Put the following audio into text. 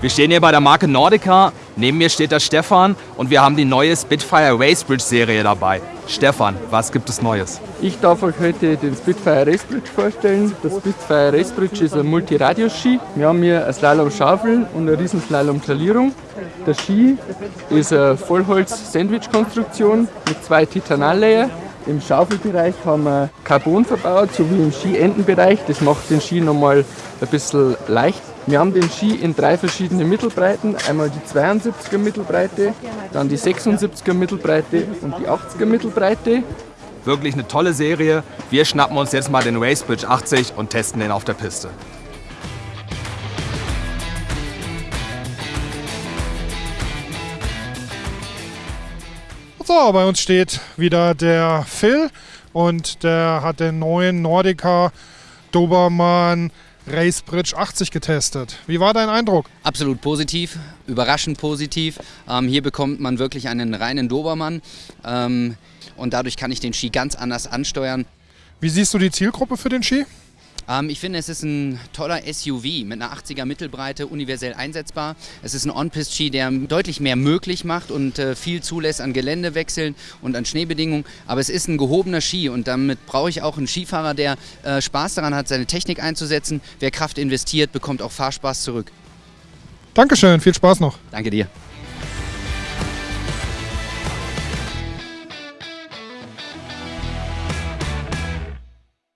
Wir stehen hier bei der Marke Nordica. Neben mir steht der Stefan und wir haben die neue Spitfire Racebridge Serie dabei. Stefan, was gibt es Neues? Ich darf euch heute den Spitfire Racebridge vorstellen. Der Spitfire Racebridge ist ein Multiradius-Ski. Wir haben hier eine Slalom-Schaufel und eine riesen Slalom-Talierung. Der Ski ist eine Vollholz-Sandwich-Konstruktion mit zwei Titanal-Layer. Im Schaufelbereich haben wir Carbon verbaut, sowie im Skiendenbereich. Das macht den Ski nochmal ein bisschen leicht. Wir haben den Ski in drei verschiedene Mittelbreiten. Einmal die 72er Mittelbreite, dann die 76er Mittelbreite und die 80er Mittelbreite. Wirklich eine tolle Serie. Wir schnappen uns jetzt mal den Racebridge 80 und testen den auf der Piste. So, bei uns steht wieder der Phil und der hat den neuen Nordica Dobermann Racebridge 80 getestet. Wie war dein Eindruck? Absolut positiv, überraschend positiv. Ähm, hier bekommt man wirklich einen reinen Dobermann ähm, und dadurch kann ich den Ski ganz anders ansteuern. Wie siehst du die Zielgruppe für den Ski? Ähm, ich finde, es ist ein toller SUV mit einer 80er Mittelbreite, universell einsetzbar. Es ist ein On-Pist-Ski, der deutlich mehr möglich macht und äh, viel zulässt an Geländewechseln und an Schneebedingungen. Aber es ist ein gehobener Ski und damit brauche ich auch einen Skifahrer, der äh, Spaß daran hat, seine Technik einzusetzen. Wer Kraft investiert, bekommt auch Fahrspaß zurück. Dankeschön, viel Spaß noch. Danke dir.